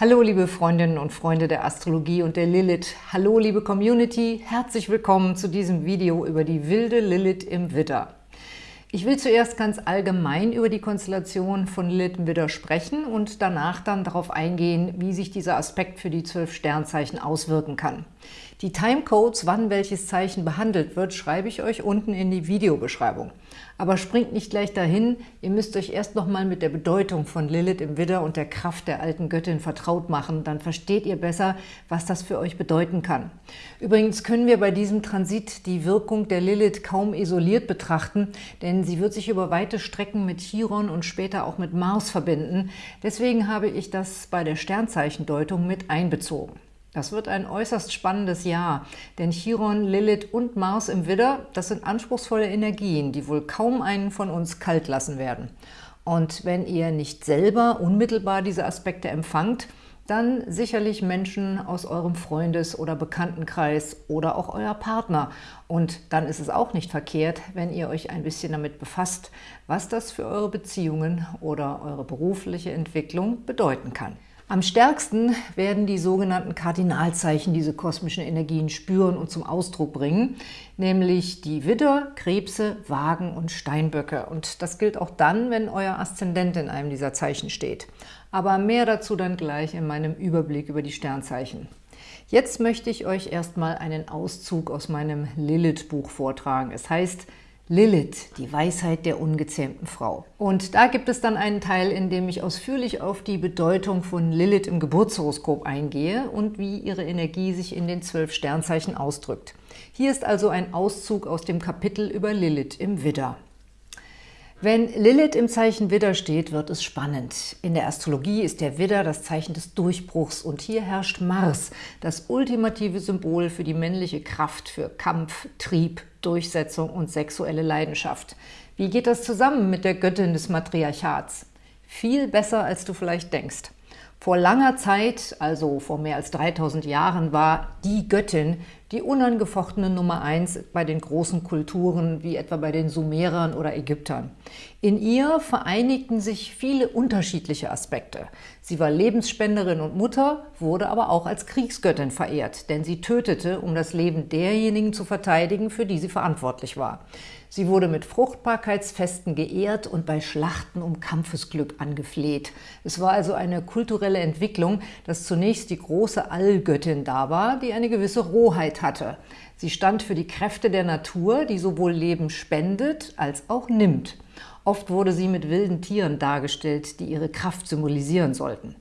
Hallo liebe Freundinnen und Freunde der Astrologie und der Lilith. Hallo liebe Community, herzlich willkommen zu diesem Video über die wilde Lilith im Widder. Ich will zuerst ganz allgemein über die Konstellation von Lilith im Widder sprechen und danach dann darauf eingehen, wie sich dieser Aspekt für die zwölf Sternzeichen auswirken kann. Die Timecodes, wann welches Zeichen behandelt wird, schreibe ich euch unten in die Videobeschreibung. Aber springt nicht gleich dahin, ihr müsst euch erst nochmal mit der Bedeutung von Lilith im Widder und der Kraft der alten Göttin vertraut machen, dann versteht ihr besser, was das für euch bedeuten kann. Übrigens können wir bei diesem Transit die Wirkung der Lilith kaum isoliert betrachten, denn sie wird sich über weite Strecken mit Chiron und später auch mit Mars verbinden. Deswegen habe ich das bei der Sternzeichendeutung mit einbezogen. Das wird ein äußerst spannendes Jahr, denn Chiron, Lilith und Mars im Widder, das sind anspruchsvolle Energien, die wohl kaum einen von uns kalt lassen werden. Und wenn ihr nicht selber unmittelbar diese Aspekte empfangt, dann sicherlich Menschen aus eurem Freundes- oder Bekanntenkreis oder auch euer Partner. Und dann ist es auch nicht verkehrt, wenn ihr euch ein bisschen damit befasst, was das für eure Beziehungen oder eure berufliche Entwicklung bedeuten kann. Am stärksten werden die sogenannten Kardinalzeichen diese kosmischen Energien spüren und zum Ausdruck bringen, nämlich die Widder, Krebse, Wagen und Steinböcke. Und das gilt auch dann, wenn euer Aszendent in einem dieser Zeichen steht. Aber mehr dazu dann gleich in meinem Überblick über die Sternzeichen. Jetzt möchte ich euch erstmal einen Auszug aus meinem Lilith-Buch vortragen. Es heißt Lilith, die Weisheit der ungezähmten Frau. Und da gibt es dann einen Teil, in dem ich ausführlich auf die Bedeutung von Lilith im Geburtshoroskop eingehe und wie ihre Energie sich in den zwölf Sternzeichen ausdrückt. Hier ist also ein Auszug aus dem Kapitel über Lilith im Widder. Wenn Lilith im Zeichen Widder steht, wird es spannend. In der Astrologie ist der Widder das Zeichen des Durchbruchs und hier herrscht Mars, das ultimative Symbol für die männliche Kraft, für Kampf, Trieb, Durchsetzung und sexuelle Leidenschaft. Wie geht das zusammen mit der Göttin des Matriarchats? Viel besser, als du vielleicht denkst. Vor langer Zeit, also vor mehr als 3000 Jahren, war die Göttin die unangefochtene Nummer eins bei den großen Kulturen, wie etwa bei den Sumerern oder Ägyptern. In ihr vereinigten sich viele unterschiedliche Aspekte. Sie war Lebensspenderin und Mutter, wurde aber auch als Kriegsgöttin verehrt, denn sie tötete, um das Leben derjenigen zu verteidigen, für die sie verantwortlich war. Sie wurde mit Fruchtbarkeitsfesten geehrt und bei Schlachten um Kampfesglück angefleht. Es war also eine kulturelle Entwicklung, dass zunächst die große Allgöttin da war, die eine gewisse Rohheit hatte. Sie stand für die Kräfte der Natur, die sowohl Leben spendet als auch nimmt. Oft wurde sie mit wilden Tieren dargestellt, die ihre Kraft symbolisieren sollten.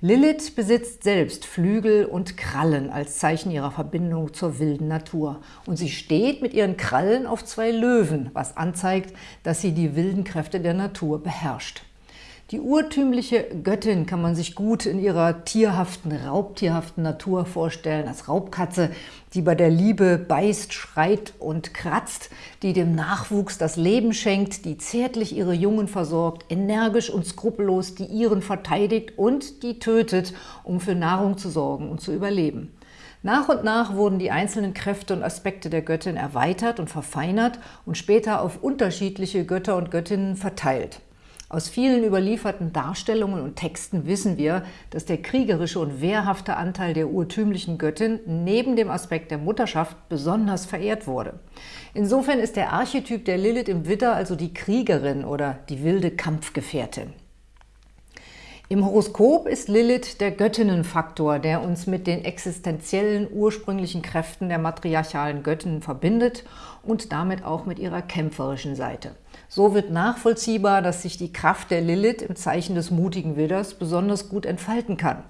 Lilith besitzt selbst Flügel und Krallen als Zeichen ihrer Verbindung zur wilden Natur. Und sie steht mit ihren Krallen auf zwei Löwen, was anzeigt, dass sie die wilden Kräfte der Natur beherrscht. Die urtümliche Göttin kann man sich gut in ihrer tierhaften, raubtierhaften Natur vorstellen, als Raubkatze, die bei der Liebe beißt, schreit und kratzt, die dem Nachwuchs das Leben schenkt, die zärtlich ihre Jungen versorgt, energisch und skrupellos die ihren verteidigt und die tötet, um für Nahrung zu sorgen und zu überleben. Nach und nach wurden die einzelnen Kräfte und Aspekte der Göttin erweitert und verfeinert und später auf unterschiedliche Götter und Göttinnen verteilt. Aus vielen überlieferten Darstellungen und Texten wissen wir, dass der kriegerische und wehrhafte Anteil der urtümlichen Göttin neben dem Aspekt der Mutterschaft besonders verehrt wurde. Insofern ist der Archetyp der Lilith im Widder also die Kriegerin oder die wilde Kampfgefährtin. Im Horoskop ist Lilith der Göttinnenfaktor, der uns mit den existenziellen ursprünglichen Kräften der matriarchalen Göttinnen verbindet und damit auch mit ihrer kämpferischen Seite. So wird nachvollziehbar, dass sich die Kraft der Lilith im Zeichen des mutigen Widders besonders gut entfalten kann.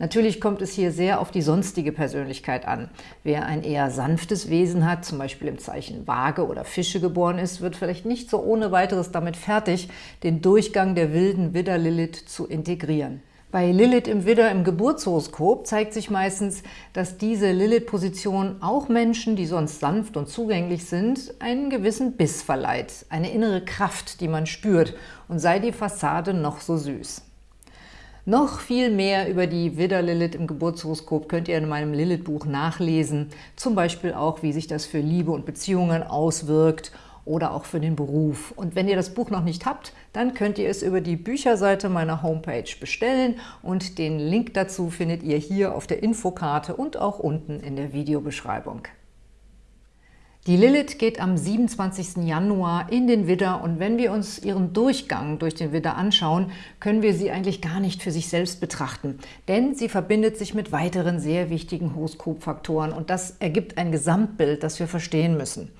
Natürlich kommt es hier sehr auf die sonstige Persönlichkeit an. Wer ein eher sanftes Wesen hat, zum Beispiel im Zeichen Waage oder Fische geboren ist, wird vielleicht nicht so ohne weiteres damit fertig, den Durchgang der wilden Widder-Lilith zu integrieren. Bei Lilith im Widder im Geburtshoroskop zeigt sich meistens, dass diese Lilith-Position auch Menschen, die sonst sanft und zugänglich sind, einen gewissen Biss verleiht, eine innere Kraft, die man spürt, und sei die Fassade noch so süß. Noch viel mehr über die Widder-Lilith im Geburtshoroskop könnt ihr in meinem Lilith-Buch nachlesen, zum Beispiel auch, wie sich das für Liebe und Beziehungen auswirkt oder auch für den Beruf. Und wenn ihr das Buch noch nicht habt, dann könnt ihr es über die Bücherseite meiner Homepage bestellen und den Link dazu findet ihr hier auf der Infokarte und auch unten in der Videobeschreibung. Die Lilith geht am 27. Januar in den Widder und wenn wir uns ihren Durchgang durch den Widder anschauen, können wir sie eigentlich gar nicht für sich selbst betrachten, denn sie verbindet sich mit weiteren sehr wichtigen Horoskopfaktoren und das ergibt ein Gesamtbild, das wir verstehen müssen.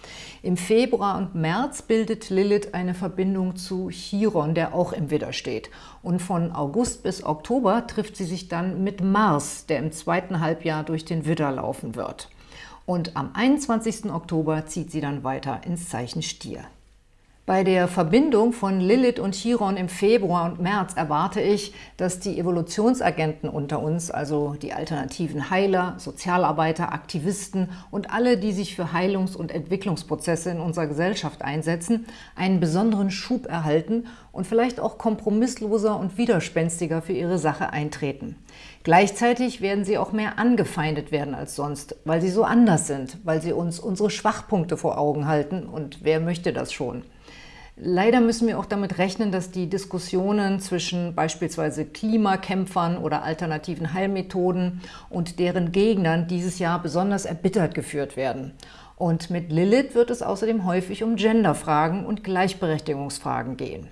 Im Februar und März bildet Lilith eine Verbindung zu Chiron, der auch im Widder steht. Und von August bis Oktober trifft sie sich dann mit Mars, der im zweiten Halbjahr durch den Widder laufen wird und am 21. Oktober zieht sie dann weiter ins Zeichen Stier. Bei der Verbindung von Lilith und Chiron im Februar und März erwarte ich, dass die Evolutionsagenten unter uns, also die alternativen Heiler, Sozialarbeiter, Aktivisten und alle, die sich für Heilungs- und Entwicklungsprozesse in unserer Gesellschaft einsetzen, einen besonderen Schub erhalten und vielleicht auch kompromissloser und widerspenstiger für ihre Sache eintreten. Gleichzeitig werden sie auch mehr angefeindet werden als sonst, weil sie so anders sind, weil sie uns unsere Schwachpunkte vor Augen halten und wer möchte das schon? Leider müssen wir auch damit rechnen, dass die Diskussionen zwischen beispielsweise Klimakämpfern oder alternativen Heilmethoden und deren Gegnern dieses Jahr besonders erbittert geführt werden. Und mit Lilith wird es außerdem häufig um Genderfragen und Gleichberechtigungsfragen gehen.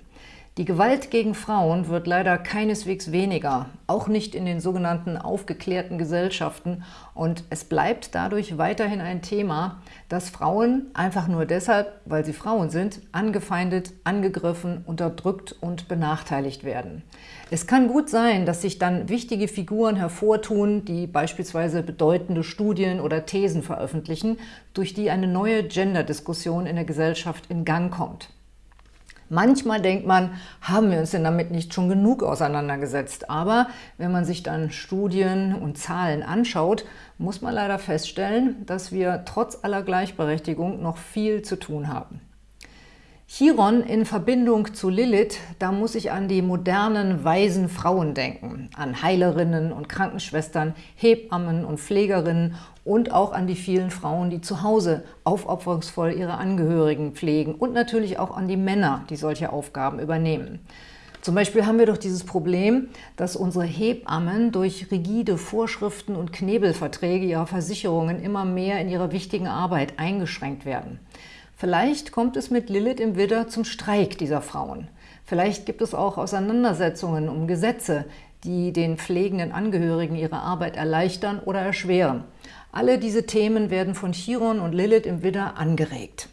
Die Gewalt gegen Frauen wird leider keineswegs weniger, auch nicht in den sogenannten aufgeklärten Gesellschaften und es bleibt dadurch weiterhin ein Thema, dass Frauen einfach nur deshalb, weil sie Frauen sind, angefeindet, angegriffen, unterdrückt und benachteiligt werden. Es kann gut sein, dass sich dann wichtige Figuren hervortun, die beispielsweise bedeutende Studien oder Thesen veröffentlichen, durch die eine neue Gender-Diskussion in der Gesellschaft in Gang kommt. Manchmal denkt man, haben wir uns denn damit nicht schon genug auseinandergesetzt? Aber wenn man sich dann Studien und Zahlen anschaut, muss man leider feststellen, dass wir trotz aller Gleichberechtigung noch viel zu tun haben. Chiron in Verbindung zu Lilith, da muss ich an die modernen, weisen Frauen denken, an Heilerinnen und Krankenschwestern, Hebammen und Pflegerinnen und auch an die vielen Frauen, die zu Hause aufopferungsvoll ihre Angehörigen pflegen und natürlich auch an die Männer, die solche Aufgaben übernehmen. Zum Beispiel haben wir doch dieses Problem, dass unsere Hebammen durch rigide Vorschriften und Knebelverträge ihrer Versicherungen immer mehr in ihrer wichtigen Arbeit eingeschränkt werden. Vielleicht kommt es mit Lilith im Widder zum Streik dieser Frauen. Vielleicht gibt es auch Auseinandersetzungen um Gesetze, die den pflegenden Angehörigen ihre Arbeit erleichtern oder erschweren. Alle diese Themen werden von Chiron und Lilith im Widder angeregt.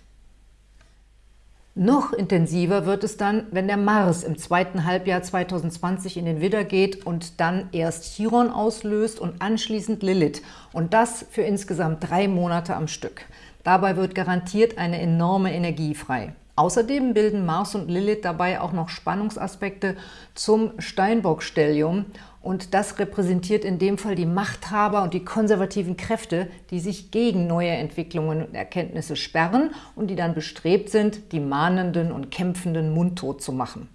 Noch intensiver wird es dann, wenn der Mars im zweiten Halbjahr 2020 in den Widder geht und dann erst Chiron auslöst und anschließend Lilith. Und das für insgesamt drei Monate am Stück. Dabei wird garantiert eine enorme Energie frei. Außerdem bilden Mars und Lilith dabei auch noch Spannungsaspekte zum Steinbock-Stellium und das repräsentiert in dem Fall die Machthaber und die konservativen Kräfte, die sich gegen neue Entwicklungen und Erkenntnisse sperren und die dann bestrebt sind, die Mahnenden und Kämpfenden mundtot zu machen.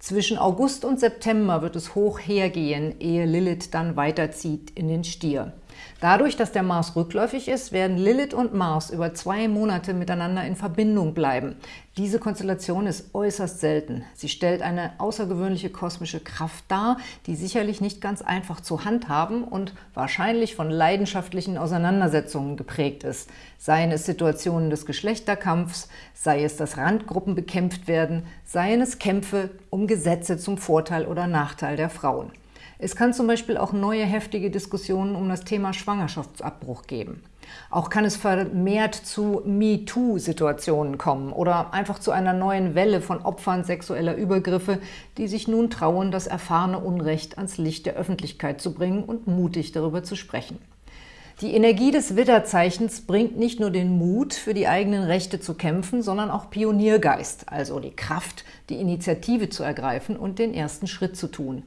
Zwischen August und September wird es hoch hergehen, ehe Lilith dann weiterzieht in den Stier. Dadurch, dass der Mars rückläufig ist, werden Lilith und Mars über zwei Monate miteinander in Verbindung bleiben. Diese Konstellation ist äußerst selten. Sie stellt eine außergewöhnliche kosmische Kraft dar, die sicherlich nicht ganz einfach zu handhaben und wahrscheinlich von leidenschaftlichen Auseinandersetzungen geprägt ist. Seien es Situationen des Geschlechterkampfs, sei es, dass Randgruppen bekämpft werden, seien es Kämpfe um Gesetze zum Vorteil oder Nachteil der Frauen. Es kann zum Beispiel auch neue heftige Diskussionen um das Thema Schwangerschaftsabbruch geben. Auch kann es vermehrt zu MeToo-Situationen kommen oder einfach zu einer neuen Welle von Opfern sexueller Übergriffe, die sich nun trauen, das erfahrene Unrecht ans Licht der Öffentlichkeit zu bringen und mutig darüber zu sprechen. Die Energie des Widderzeichens bringt nicht nur den Mut, für die eigenen Rechte zu kämpfen, sondern auch Pioniergeist, also die Kraft, die Initiative zu ergreifen und den ersten Schritt zu tun.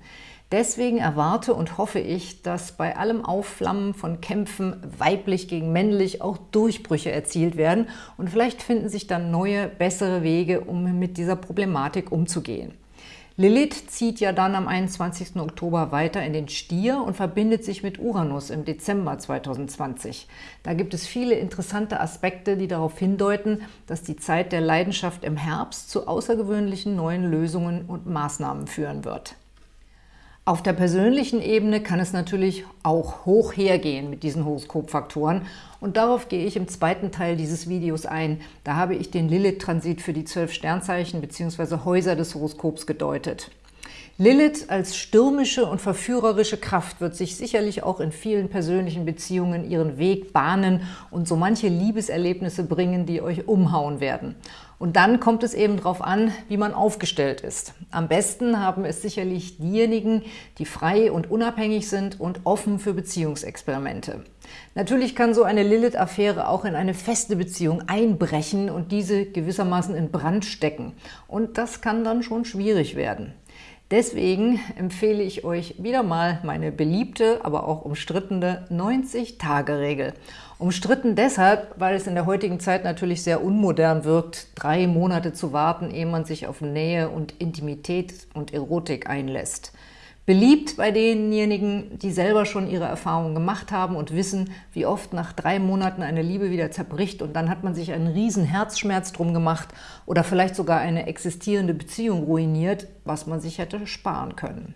Deswegen erwarte und hoffe ich, dass bei allem Aufflammen von Kämpfen weiblich gegen männlich auch Durchbrüche erzielt werden und vielleicht finden sich dann neue, bessere Wege, um mit dieser Problematik umzugehen. Lilith zieht ja dann am 21. Oktober weiter in den Stier und verbindet sich mit Uranus im Dezember 2020. Da gibt es viele interessante Aspekte, die darauf hindeuten, dass die Zeit der Leidenschaft im Herbst zu außergewöhnlichen neuen Lösungen und Maßnahmen führen wird. Auf der persönlichen Ebene kann es natürlich auch hoch hergehen mit diesen Horoskopfaktoren und darauf gehe ich im zweiten Teil dieses Videos ein. Da habe ich den Lilith-Transit für die zwölf Sternzeichen bzw. Häuser des Horoskops gedeutet. Lilith als stürmische und verführerische Kraft wird sich sicherlich auch in vielen persönlichen Beziehungen ihren Weg bahnen und so manche Liebeserlebnisse bringen, die euch umhauen werden. Und dann kommt es eben darauf an, wie man aufgestellt ist. Am besten haben es sicherlich diejenigen, die frei und unabhängig sind und offen für Beziehungsexperimente. Natürlich kann so eine Lilith-Affäre auch in eine feste Beziehung einbrechen und diese gewissermaßen in Brand stecken. Und das kann dann schon schwierig werden. Deswegen empfehle ich euch wieder mal meine beliebte, aber auch umstrittene 90-Tage-Regel. Umstritten deshalb, weil es in der heutigen Zeit natürlich sehr unmodern wirkt, drei Monate zu warten, ehe man sich auf Nähe und Intimität und Erotik einlässt. Beliebt bei denjenigen, die selber schon ihre Erfahrungen gemacht haben und wissen, wie oft nach drei Monaten eine Liebe wieder zerbricht und dann hat man sich einen riesen Herzschmerz drum gemacht oder vielleicht sogar eine existierende Beziehung ruiniert, was man sich hätte sparen können.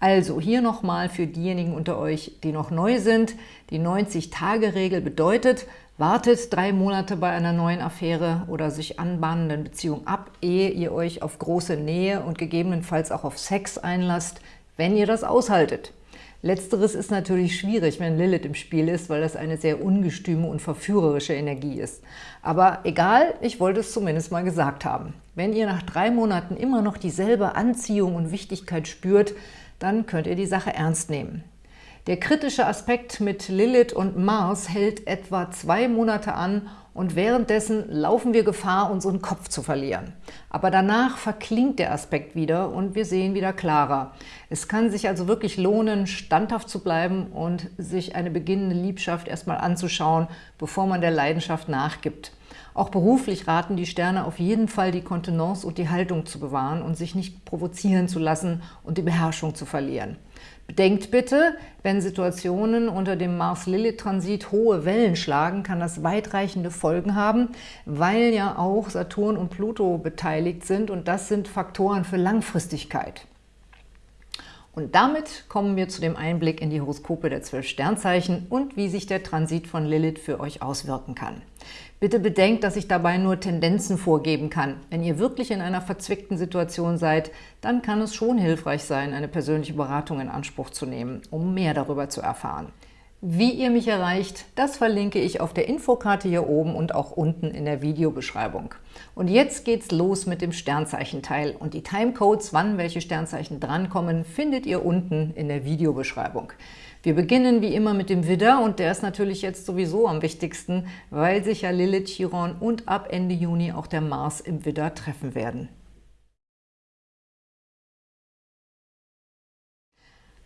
Also hier nochmal für diejenigen unter euch, die noch neu sind, die 90-Tage-Regel bedeutet, wartet drei Monate bei einer neuen Affäre oder sich anbahnenden Beziehung ab, ehe ihr euch auf große Nähe und gegebenenfalls auch auf Sex einlasst, wenn ihr das aushaltet. Letzteres ist natürlich schwierig, wenn Lilith im Spiel ist, weil das eine sehr ungestüme und verführerische Energie ist. Aber egal, ich wollte es zumindest mal gesagt haben. Wenn ihr nach drei Monaten immer noch dieselbe Anziehung und Wichtigkeit spürt, dann könnt ihr die Sache ernst nehmen. Der kritische Aspekt mit Lilith und Mars hält etwa zwei Monate an und währenddessen laufen wir Gefahr, unseren Kopf zu verlieren. Aber danach verklingt der Aspekt wieder und wir sehen wieder klarer. Es kann sich also wirklich lohnen, standhaft zu bleiben und sich eine beginnende Liebschaft erstmal anzuschauen, bevor man der Leidenschaft nachgibt. Auch beruflich raten die Sterne auf jeden Fall, die Kontenance und die Haltung zu bewahren und sich nicht provozieren zu lassen und die Beherrschung zu verlieren. Bedenkt bitte, wenn Situationen unter dem Mars-Lilith-Transit hohe Wellen schlagen, kann das weitreichende Folgen haben, weil ja auch Saturn und Pluto beteiligt sind und das sind Faktoren für Langfristigkeit. Und damit kommen wir zu dem Einblick in die Horoskope der zwölf Sternzeichen und wie sich der Transit von Lilith für euch auswirken kann. Bitte bedenkt, dass ich dabei nur Tendenzen vorgeben kann. Wenn ihr wirklich in einer verzwickten Situation seid, dann kann es schon hilfreich sein, eine persönliche Beratung in Anspruch zu nehmen, um mehr darüber zu erfahren. Wie ihr mich erreicht, das verlinke ich auf der Infokarte hier oben und auch unten in der Videobeschreibung. Und jetzt geht's los mit dem Sternzeichenteil und die Timecodes, wann welche Sternzeichen drankommen, findet ihr unten in der Videobeschreibung. Wir beginnen wie immer mit dem Widder und der ist natürlich jetzt sowieso am wichtigsten, weil sich ja Lilith, Chiron und ab Ende Juni auch der Mars im Widder treffen werden.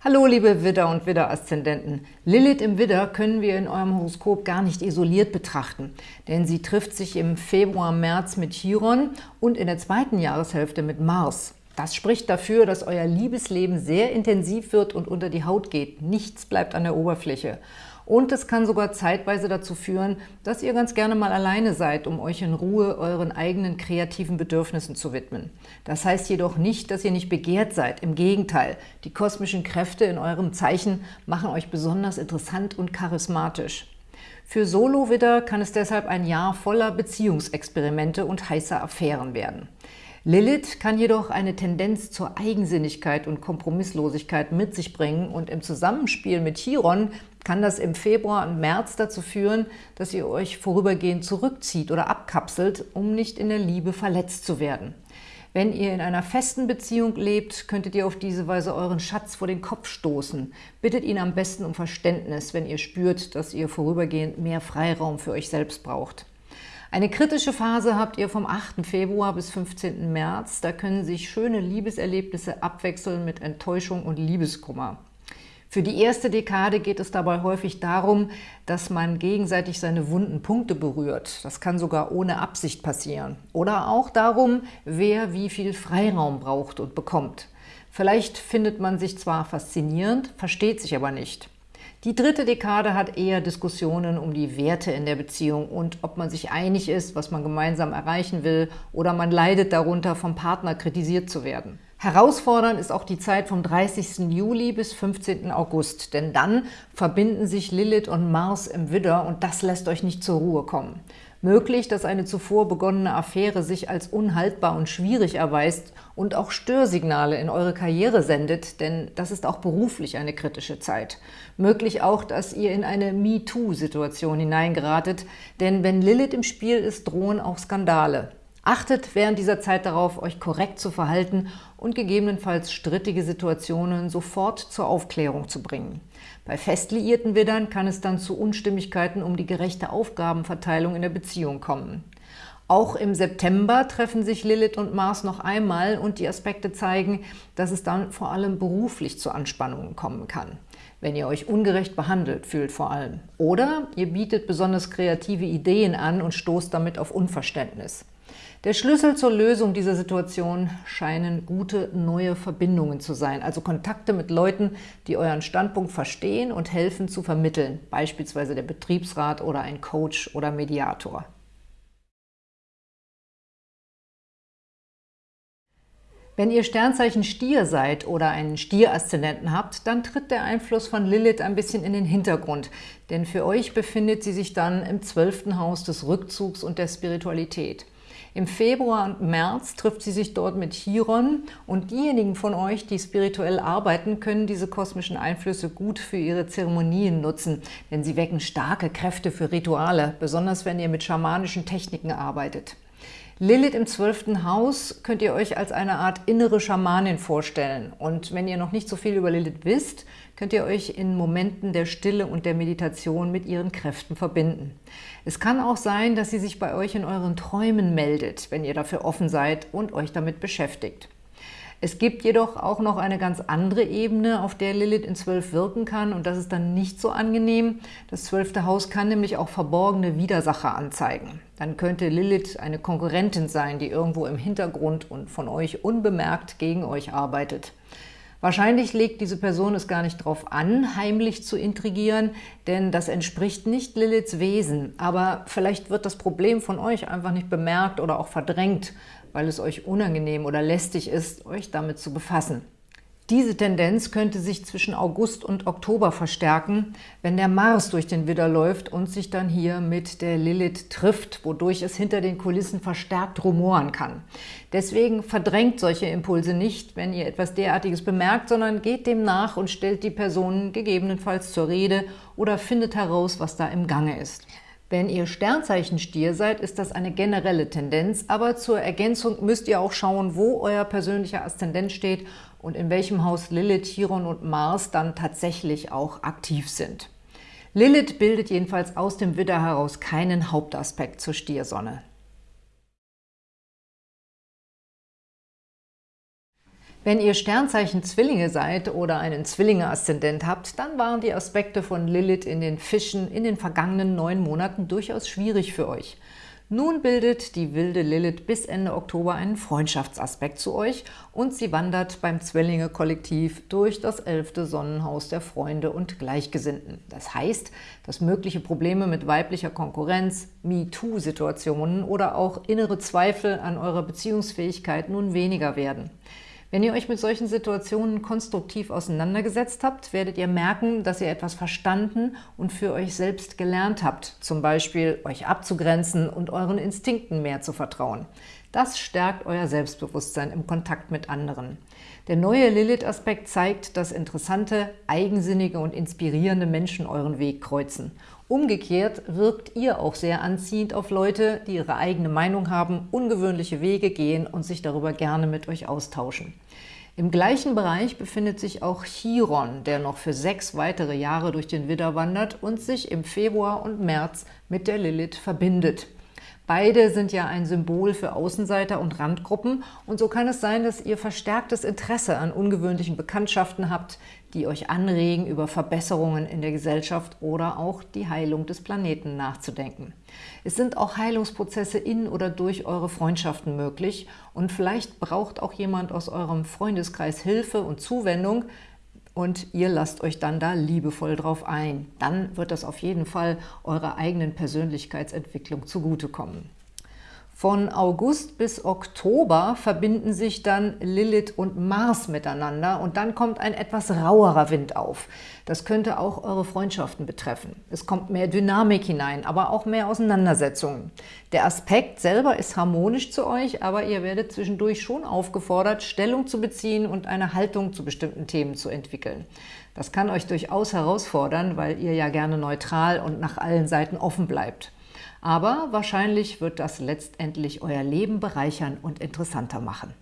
Hallo liebe Widder und Widder-Aszendenten. Lilith im Widder können wir in eurem Horoskop gar nicht isoliert betrachten, denn sie trifft sich im Februar, März mit Chiron und in der zweiten Jahreshälfte mit Mars. Das spricht dafür, dass euer Liebesleben sehr intensiv wird und unter die Haut geht. Nichts bleibt an der Oberfläche. Und es kann sogar zeitweise dazu führen, dass ihr ganz gerne mal alleine seid, um euch in Ruhe euren eigenen kreativen Bedürfnissen zu widmen. Das heißt jedoch nicht, dass ihr nicht begehrt seid. Im Gegenteil, die kosmischen Kräfte in eurem Zeichen machen euch besonders interessant und charismatisch. Für Solo-Widder kann es deshalb ein Jahr voller Beziehungsexperimente und heißer Affären werden. Lilith kann jedoch eine Tendenz zur Eigensinnigkeit und Kompromisslosigkeit mit sich bringen und im Zusammenspiel mit Chiron kann das im Februar und März dazu führen, dass ihr euch vorübergehend zurückzieht oder abkapselt, um nicht in der Liebe verletzt zu werden. Wenn ihr in einer festen Beziehung lebt, könntet ihr auf diese Weise euren Schatz vor den Kopf stoßen. Bittet ihn am besten um Verständnis, wenn ihr spürt, dass ihr vorübergehend mehr Freiraum für euch selbst braucht. Eine kritische Phase habt ihr vom 8. Februar bis 15. März. Da können sich schöne Liebeserlebnisse abwechseln mit Enttäuschung und Liebeskummer. Für die erste Dekade geht es dabei häufig darum, dass man gegenseitig seine wunden Punkte berührt. Das kann sogar ohne Absicht passieren. Oder auch darum, wer wie viel Freiraum braucht und bekommt. Vielleicht findet man sich zwar faszinierend, versteht sich aber nicht. Die dritte Dekade hat eher Diskussionen um die Werte in der Beziehung und ob man sich einig ist, was man gemeinsam erreichen will oder man leidet darunter, vom Partner kritisiert zu werden. Herausfordernd ist auch die Zeit vom 30. Juli bis 15. August, denn dann verbinden sich Lilith und Mars im Widder und das lässt euch nicht zur Ruhe kommen. Möglich, dass eine zuvor begonnene Affäre sich als unhaltbar und schwierig erweist und auch Störsignale in eure Karriere sendet, denn das ist auch beruflich eine kritische Zeit. Möglich auch, dass ihr in eine MeToo-Situation hineingeratet, denn wenn Lilith im Spiel ist, drohen auch Skandale. Achtet während dieser Zeit darauf, euch korrekt zu verhalten und gegebenenfalls strittige Situationen sofort zur Aufklärung zu bringen. Bei fest liierten Widdern kann es dann zu Unstimmigkeiten um die gerechte Aufgabenverteilung in der Beziehung kommen. Auch im September treffen sich Lilith und Mars noch einmal und die Aspekte zeigen, dass es dann vor allem beruflich zu Anspannungen kommen kann. Wenn ihr euch ungerecht behandelt fühlt vor allem. Oder ihr bietet besonders kreative Ideen an und stoßt damit auf Unverständnis. Der Schlüssel zur Lösung dieser Situation scheinen gute neue Verbindungen zu sein, also Kontakte mit Leuten, die euren Standpunkt verstehen und helfen zu vermitteln, beispielsweise der Betriebsrat oder ein Coach oder Mediator. Wenn ihr Sternzeichen Stier seid oder einen Stier-Aszendenten habt, dann tritt der Einfluss von Lilith ein bisschen in den Hintergrund, denn für euch befindet sie sich dann im zwölften Haus des Rückzugs und der Spiritualität. Im Februar und März trifft sie sich dort mit Chiron und diejenigen von euch, die spirituell arbeiten, können diese kosmischen Einflüsse gut für ihre Zeremonien nutzen, denn sie wecken starke Kräfte für Rituale, besonders wenn ihr mit schamanischen Techniken arbeitet. Lilith im zwölften Haus könnt ihr euch als eine Art innere Schamanin vorstellen. Und wenn ihr noch nicht so viel über Lilith wisst, könnt ihr euch in Momenten der Stille und der Meditation mit ihren Kräften verbinden. Es kann auch sein, dass sie sich bei euch in euren Träumen meldet, wenn ihr dafür offen seid und euch damit beschäftigt. Es gibt jedoch auch noch eine ganz andere Ebene, auf der Lilith in Zwölf wirken kann und das ist dann nicht so angenehm. Das zwölfte Haus kann nämlich auch verborgene Widersacher anzeigen. Dann könnte Lilith eine Konkurrentin sein, die irgendwo im Hintergrund und von euch unbemerkt gegen euch arbeitet. Wahrscheinlich legt diese Person es gar nicht darauf an, heimlich zu intrigieren, denn das entspricht nicht Liliths Wesen. Aber vielleicht wird das Problem von euch einfach nicht bemerkt oder auch verdrängt, weil es euch unangenehm oder lästig ist, euch damit zu befassen. Diese Tendenz könnte sich zwischen August und Oktober verstärken, wenn der Mars durch den Widder läuft und sich dann hier mit der Lilith trifft, wodurch es hinter den Kulissen verstärkt rumoren kann. Deswegen verdrängt solche Impulse nicht, wenn ihr etwas derartiges bemerkt, sondern geht dem nach und stellt die Personen gegebenenfalls zur Rede oder findet heraus, was da im Gange ist. Wenn ihr Sternzeichen Stier seid, ist das eine generelle Tendenz, aber zur Ergänzung müsst ihr auch schauen, wo euer persönlicher Aszendent steht und in welchem Haus Lilith, Chiron und Mars dann tatsächlich auch aktiv sind. Lilith bildet jedenfalls aus dem Widder heraus keinen Hauptaspekt zur Stiersonne. Wenn ihr Sternzeichen Zwillinge seid oder einen Zwillinge-Aszendent habt, dann waren die Aspekte von Lilith in den Fischen in den vergangenen neun Monaten durchaus schwierig für euch. Nun bildet die wilde Lilith bis Ende Oktober einen Freundschaftsaspekt zu euch und sie wandert beim Zwillinge-Kollektiv durch das elfte Sonnenhaus der Freunde und Gleichgesinnten. Das heißt, dass mögliche Probleme mit weiblicher Konkurrenz, MeToo-Situationen oder auch innere Zweifel an eurer Beziehungsfähigkeit nun weniger werden. Wenn ihr euch mit solchen Situationen konstruktiv auseinandergesetzt habt, werdet ihr merken, dass ihr etwas verstanden und für euch selbst gelernt habt, zum Beispiel euch abzugrenzen und euren Instinkten mehr zu vertrauen. Das stärkt euer Selbstbewusstsein im Kontakt mit anderen. Der neue Lilith-Aspekt zeigt, dass interessante, eigensinnige und inspirierende Menschen euren Weg kreuzen. Umgekehrt wirkt ihr auch sehr anziehend auf Leute, die ihre eigene Meinung haben, ungewöhnliche Wege gehen und sich darüber gerne mit euch austauschen. Im gleichen Bereich befindet sich auch Chiron, der noch für sechs weitere Jahre durch den Widder wandert und sich im Februar und März mit der Lilith verbindet. Beide sind ja ein Symbol für Außenseiter und Randgruppen und so kann es sein, dass ihr verstärktes Interesse an ungewöhnlichen Bekanntschaften habt, die euch anregen, über Verbesserungen in der Gesellschaft oder auch die Heilung des Planeten nachzudenken. Es sind auch Heilungsprozesse in oder durch eure Freundschaften möglich und vielleicht braucht auch jemand aus eurem Freundeskreis Hilfe und Zuwendung, und ihr lasst euch dann da liebevoll drauf ein. Dann wird das auf jeden Fall eurer eigenen Persönlichkeitsentwicklung zugutekommen. Von August bis Oktober verbinden sich dann Lilith und Mars miteinander und dann kommt ein etwas rauerer Wind auf. Das könnte auch eure Freundschaften betreffen. Es kommt mehr Dynamik hinein, aber auch mehr Auseinandersetzungen. Der Aspekt selber ist harmonisch zu euch, aber ihr werdet zwischendurch schon aufgefordert, Stellung zu beziehen und eine Haltung zu bestimmten Themen zu entwickeln. Das kann euch durchaus herausfordern, weil ihr ja gerne neutral und nach allen Seiten offen bleibt. Aber wahrscheinlich wird das letztendlich euer Leben bereichern und interessanter machen.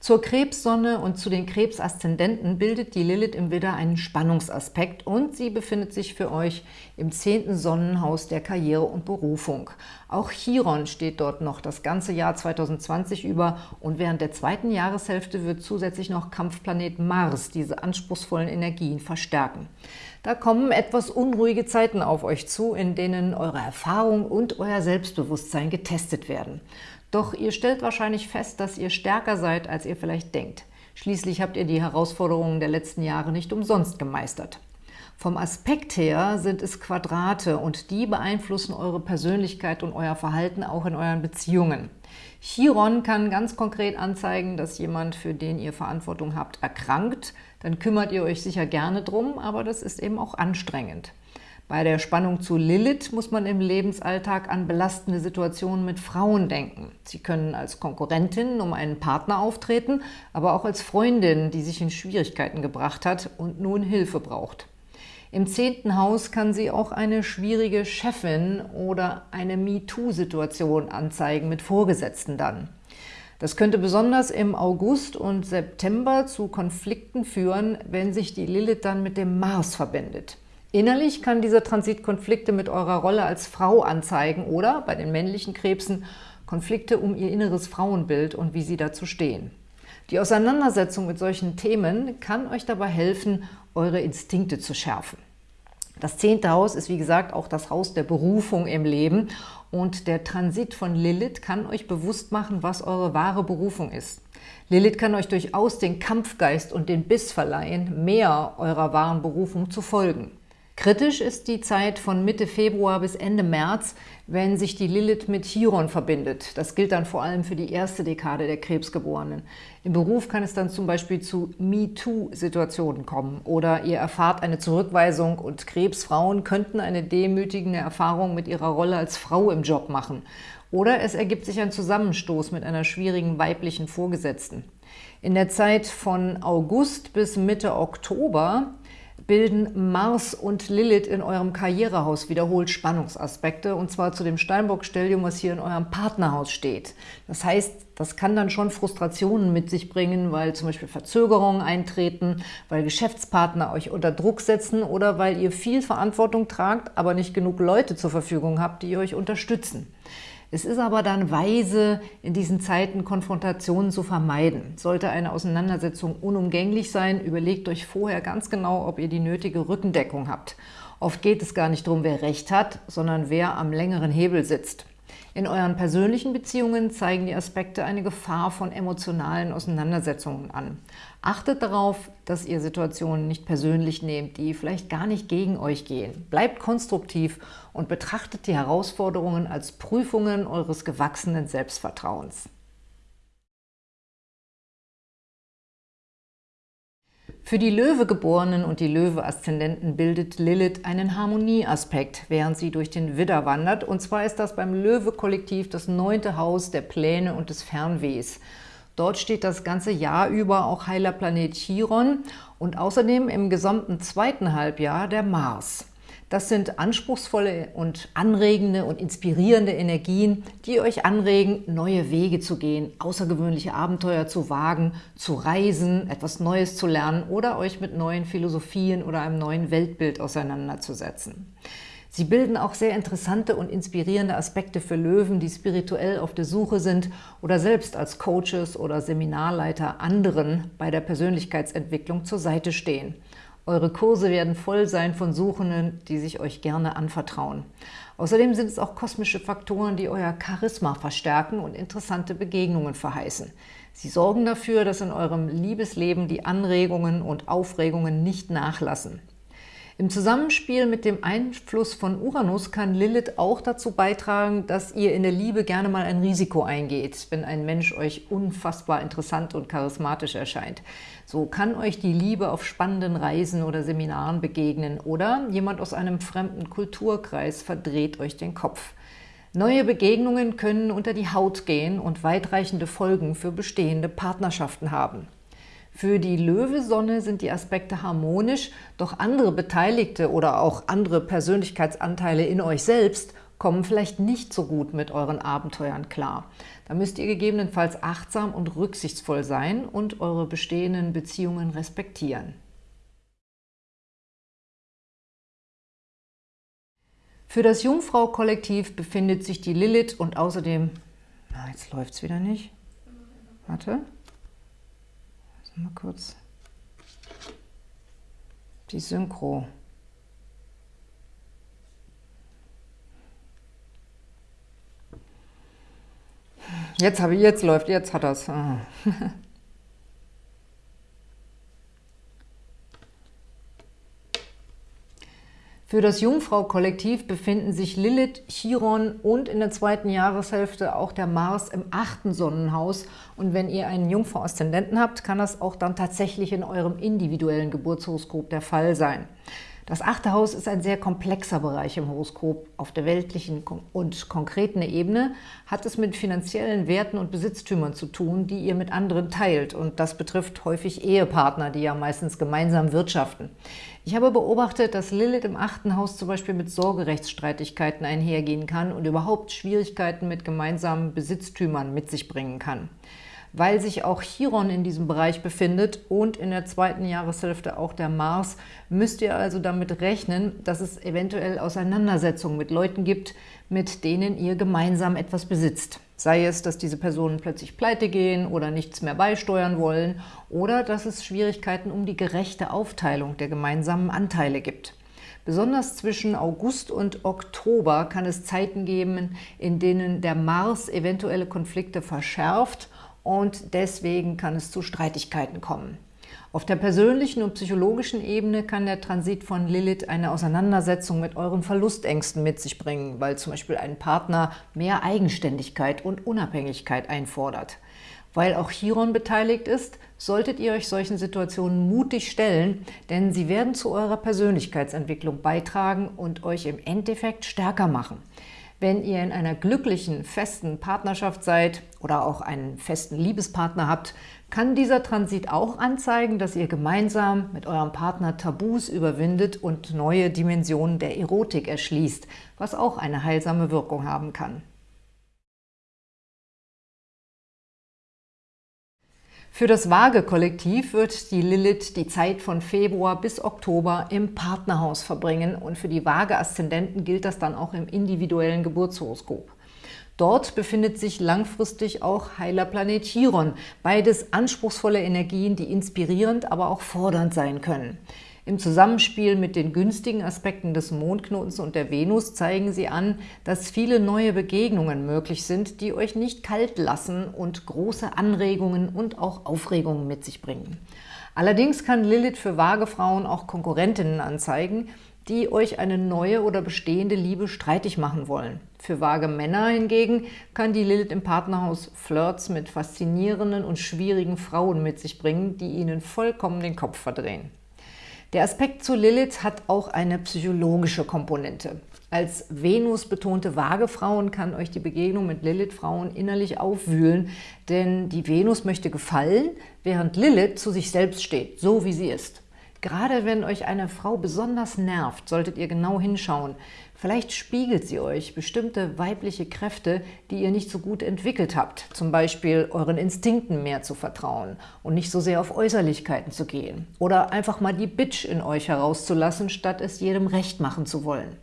Zur Krebssonne und zu den Krebsaszendenten bildet die Lilith im Widder einen Spannungsaspekt und sie befindet sich für euch im zehnten Sonnenhaus der Karriere und Berufung. Auch Chiron steht dort noch das ganze Jahr 2020 über und während der zweiten Jahreshälfte wird zusätzlich noch Kampfplanet Mars diese anspruchsvollen Energien verstärken. Da kommen etwas unruhige Zeiten auf euch zu, in denen eure Erfahrung und euer Selbstbewusstsein getestet werden. Doch ihr stellt wahrscheinlich fest, dass ihr stärker seid, als ihr vielleicht denkt. Schließlich habt ihr die Herausforderungen der letzten Jahre nicht umsonst gemeistert. Vom Aspekt her sind es Quadrate und die beeinflussen eure Persönlichkeit und euer Verhalten auch in euren Beziehungen. Chiron kann ganz konkret anzeigen, dass jemand, für den ihr Verantwortung habt, erkrankt. Dann kümmert ihr euch sicher gerne drum, aber das ist eben auch anstrengend. Bei der Spannung zu Lilith muss man im Lebensalltag an belastende Situationen mit Frauen denken. Sie können als Konkurrentin um einen Partner auftreten, aber auch als Freundin, die sich in Schwierigkeiten gebracht hat und nun Hilfe braucht. Im zehnten Haus kann sie auch eine schwierige Chefin oder eine MeToo-Situation anzeigen mit Vorgesetzten dann. Das könnte besonders im August und September zu Konflikten führen, wenn sich die Lilith dann mit dem Mars verbindet. Innerlich kann dieser Transit Konflikte mit eurer Rolle als Frau anzeigen oder, bei den männlichen Krebsen, Konflikte um ihr inneres Frauenbild und wie sie dazu stehen. Die Auseinandersetzung mit solchen Themen kann euch dabei helfen, eure Instinkte zu schärfen. Das zehnte Haus ist, wie gesagt, auch das Haus der Berufung im Leben und der Transit von Lilith kann euch bewusst machen, was eure wahre Berufung ist. Lilith kann euch durchaus den Kampfgeist und den Biss verleihen, mehr eurer wahren Berufung zu folgen. Kritisch ist die Zeit von Mitte Februar bis Ende März, wenn sich die Lilith mit Chiron verbindet. Das gilt dann vor allem für die erste Dekade der Krebsgeborenen. Im Beruf kann es dann zum Beispiel zu MeToo-Situationen kommen oder ihr erfahrt eine Zurückweisung und Krebsfrauen könnten eine demütigende Erfahrung mit ihrer Rolle als Frau im Job machen. Oder es ergibt sich ein Zusammenstoß mit einer schwierigen weiblichen Vorgesetzten. In der Zeit von August bis Mitte Oktober bilden Mars und Lilith in eurem Karrierehaus wiederholt Spannungsaspekte, und zwar zu dem Steinbock-Stellium, was hier in eurem Partnerhaus steht. Das heißt, das kann dann schon Frustrationen mit sich bringen, weil zum Beispiel Verzögerungen eintreten, weil Geschäftspartner euch unter Druck setzen oder weil ihr viel Verantwortung tragt, aber nicht genug Leute zur Verfügung habt, die euch unterstützen. Es ist aber dann weise, in diesen Zeiten Konfrontationen zu vermeiden. Sollte eine Auseinandersetzung unumgänglich sein, überlegt euch vorher ganz genau, ob ihr die nötige Rückendeckung habt. Oft geht es gar nicht darum, wer Recht hat, sondern wer am längeren Hebel sitzt. In euren persönlichen Beziehungen zeigen die Aspekte eine Gefahr von emotionalen Auseinandersetzungen an. Achtet darauf, dass ihr Situationen nicht persönlich nehmt, die vielleicht gar nicht gegen euch gehen. Bleibt konstruktiv und betrachtet die Herausforderungen als Prüfungen eures gewachsenen Selbstvertrauens. Für die Löwegeborenen und die Löwe-Aszendenten bildet Lilith einen Harmonieaspekt, während sie durch den Widder wandert. Und zwar ist das beim Löwe-Kollektiv das neunte Haus der Pläne und des Fernwehs. Dort steht das ganze Jahr über auch heiler Planet Chiron und außerdem im gesamten zweiten Halbjahr der Mars. Das sind anspruchsvolle und anregende und inspirierende Energien, die euch anregen, neue Wege zu gehen, außergewöhnliche Abenteuer zu wagen, zu reisen, etwas Neues zu lernen oder euch mit neuen Philosophien oder einem neuen Weltbild auseinanderzusetzen. Sie bilden auch sehr interessante und inspirierende Aspekte für Löwen, die spirituell auf der Suche sind oder selbst als Coaches oder Seminarleiter anderen bei der Persönlichkeitsentwicklung zur Seite stehen. Eure Kurse werden voll sein von Suchenden, die sich euch gerne anvertrauen. Außerdem sind es auch kosmische Faktoren, die euer Charisma verstärken und interessante Begegnungen verheißen. Sie sorgen dafür, dass in eurem Liebesleben die Anregungen und Aufregungen nicht nachlassen. Im Zusammenspiel mit dem Einfluss von Uranus kann Lilith auch dazu beitragen, dass ihr in der Liebe gerne mal ein Risiko eingeht, wenn ein Mensch euch unfassbar interessant und charismatisch erscheint. So kann euch die Liebe auf spannenden Reisen oder Seminaren begegnen oder jemand aus einem fremden Kulturkreis verdreht euch den Kopf. Neue Begegnungen können unter die Haut gehen und weitreichende Folgen für bestehende Partnerschaften haben. Für die Löwesonne sind die Aspekte harmonisch, doch andere Beteiligte oder auch andere Persönlichkeitsanteile in euch selbst kommen vielleicht nicht so gut mit euren Abenteuern klar. Da müsst ihr gegebenenfalls achtsam und rücksichtsvoll sein und eure bestehenden Beziehungen respektieren. Für das Jungfrau-Kollektiv befindet sich die Lilith und außerdem... Na, jetzt läuft es wieder nicht. Warte. Mal kurz die Synchro. Jetzt habe ich, jetzt läuft, jetzt hat das. Für das Jungfrau-Kollektiv befinden sich Lilith, Chiron und in der zweiten Jahreshälfte auch der Mars im achten Sonnenhaus. Und wenn ihr einen Jungfrau-Aszendenten habt, kann das auch dann tatsächlich in eurem individuellen Geburtshoroskop der Fall sein. Das achte Haus ist ein sehr komplexer Bereich im Horoskop. Auf der weltlichen und konkreten Ebene hat es mit finanziellen Werten und Besitztümern zu tun, die ihr mit anderen teilt. Und das betrifft häufig Ehepartner, die ja meistens gemeinsam wirtschaften. Ich habe beobachtet, dass Lilith im achten Haus zum Beispiel mit Sorgerechtsstreitigkeiten einhergehen kann und überhaupt Schwierigkeiten mit gemeinsamen Besitztümern mit sich bringen kann weil sich auch Chiron in diesem Bereich befindet und in der zweiten Jahreshälfte auch der Mars, müsst ihr also damit rechnen, dass es eventuell Auseinandersetzungen mit Leuten gibt, mit denen ihr gemeinsam etwas besitzt. Sei es, dass diese Personen plötzlich pleite gehen oder nichts mehr beisteuern wollen oder dass es Schwierigkeiten um die gerechte Aufteilung der gemeinsamen Anteile gibt. Besonders zwischen August und Oktober kann es Zeiten geben, in denen der Mars eventuelle Konflikte verschärft und deswegen kann es zu Streitigkeiten kommen. Auf der persönlichen und psychologischen Ebene kann der Transit von Lilith eine Auseinandersetzung mit euren Verlustängsten mit sich bringen, weil zum Beispiel ein Partner mehr Eigenständigkeit und Unabhängigkeit einfordert. Weil auch Chiron beteiligt ist, solltet ihr euch solchen Situationen mutig stellen, denn sie werden zu eurer Persönlichkeitsentwicklung beitragen und euch im Endeffekt stärker machen. Wenn ihr in einer glücklichen, festen Partnerschaft seid oder auch einen festen Liebespartner habt, kann dieser Transit auch anzeigen, dass ihr gemeinsam mit eurem Partner Tabus überwindet und neue Dimensionen der Erotik erschließt, was auch eine heilsame Wirkung haben kann. Für das Waage-Kollektiv wird die Lilith die Zeit von Februar bis Oktober im Partnerhaus verbringen und für die Waage-Aszendenten gilt das dann auch im individuellen Geburtshoroskop. Dort befindet sich langfristig auch heiler Planet Chiron, beides anspruchsvolle Energien, die inspirierend, aber auch fordernd sein können. Im Zusammenspiel mit den günstigen Aspekten des Mondknotens und der Venus zeigen sie an, dass viele neue Begegnungen möglich sind, die euch nicht kalt lassen und große Anregungen und auch Aufregungen mit sich bringen. Allerdings kann Lilith für vage Frauen auch Konkurrentinnen anzeigen, die euch eine neue oder bestehende Liebe streitig machen wollen. Für vage Männer hingegen kann die Lilith im Partnerhaus Flirts mit faszinierenden und schwierigen Frauen mit sich bringen, die ihnen vollkommen den Kopf verdrehen. Der Aspekt zu Lilith hat auch eine psychologische Komponente. Als Venus-betonte Waagefrauen kann euch die Begegnung mit Lilith-Frauen innerlich aufwühlen, denn die Venus möchte gefallen, während Lilith zu sich selbst steht, so wie sie ist. Gerade wenn euch eine Frau besonders nervt, solltet ihr genau hinschauen. Vielleicht spiegelt sie euch bestimmte weibliche Kräfte, die ihr nicht so gut entwickelt habt. Zum Beispiel euren Instinkten mehr zu vertrauen und nicht so sehr auf Äußerlichkeiten zu gehen. Oder einfach mal die Bitch in euch herauszulassen, statt es jedem recht machen zu wollen.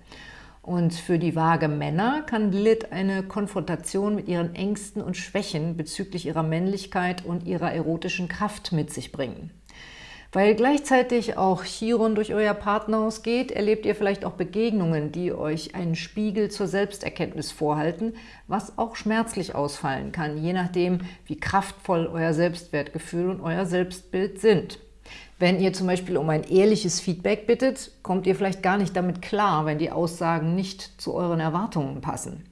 Und für die vage Männer kann Lilith eine Konfrontation mit ihren Ängsten und Schwächen bezüglich ihrer Männlichkeit und ihrer erotischen Kraft mit sich bringen. Weil gleichzeitig auch Chiron durch euer Partnerhaus geht, erlebt ihr vielleicht auch Begegnungen, die euch einen Spiegel zur Selbsterkenntnis vorhalten, was auch schmerzlich ausfallen kann, je nachdem, wie kraftvoll euer Selbstwertgefühl und euer Selbstbild sind. Wenn ihr zum Beispiel um ein ehrliches Feedback bittet, kommt ihr vielleicht gar nicht damit klar, wenn die Aussagen nicht zu euren Erwartungen passen.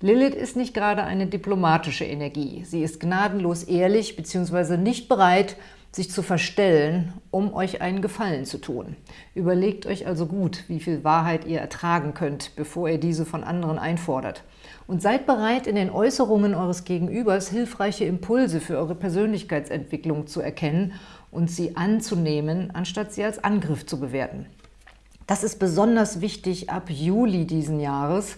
Lilith ist nicht gerade eine diplomatische Energie. Sie ist gnadenlos ehrlich bzw. nicht bereit, sich zu verstellen, um euch einen Gefallen zu tun. Überlegt euch also gut, wie viel Wahrheit ihr ertragen könnt, bevor ihr diese von anderen einfordert. Und seid bereit, in den Äußerungen eures Gegenübers hilfreiche Impulse für eure Persönlichkeitsentwicklung zu erkennen und sie anzunehmen, anstatt sie als Angriff zu bewerten. Das ist besonders wichtig ab Juli diesen Jahres,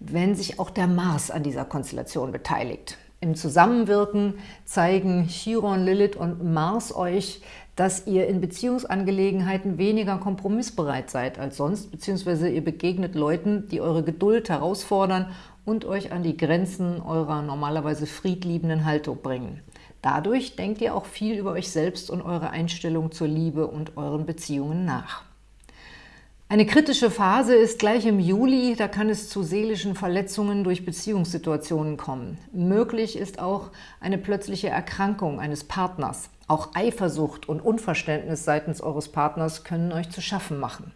wenn sich auch der Mars an dieser Konstellation beteiligt. Im Zusammenwirken zeigen Chiron, Lilith und Mars euch, dass ihr in Beziehungsangelegenheiten weniger kompromissbereit seid als sonst, beziehungsweise ihr begegnet Leuten, die eure Geduld herausfordern und euch an die Grenzen eurer normalerweise friedliebenden Haltung bringen. Dadurch denkt ihr auch viel über euch selbst und eure Einstellung zur Liebe und euren Beziehungen nach. Eine kritische Phase ist gleich im Juli, da kann es zu seelischen Verletzungen durch Beziehungssituationen kommen. Möglich ist auch eine plötzliche Erkrankung eines Partners. Auch Eifersucht und Unverständnis seitens eures Partners können euch zu schaffen machen.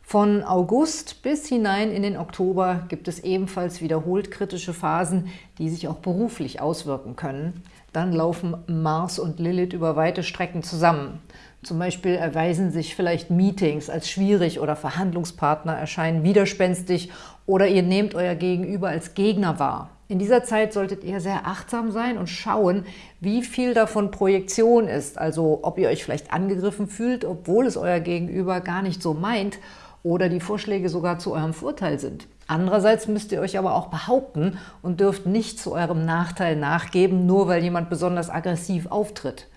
Von August bis hinein in den Oktober gibt es ebenfalls wiederholt kritische Phasen, die sich auch beruflich auswirken können. Dann laufen Mars und Lilith über weite Strecken zusammen. Zum Beispiel erweisen sich vielleicht Meetings als schwierig oder Verhandlungspartner erscheinen widerspenstig oder ihr nehmt euer Gegenüber als Gegner wahr. In dieser Zeit solltet ihr sehr achtsam sein und schauen, wie viel davon Projektion ist, also ob ihr euch vielleicht angegriffen fühlt, obwohl es euer Gegenüber gar nicht so meint oder die Vorschläge sogar zu eurem Vorteil sind. Andererseits müsst ihr euch aber auch behaupten und dürft nicht zu eurem Nachteil nachgeben, nur weil jemand besonders aggressiv auftritt.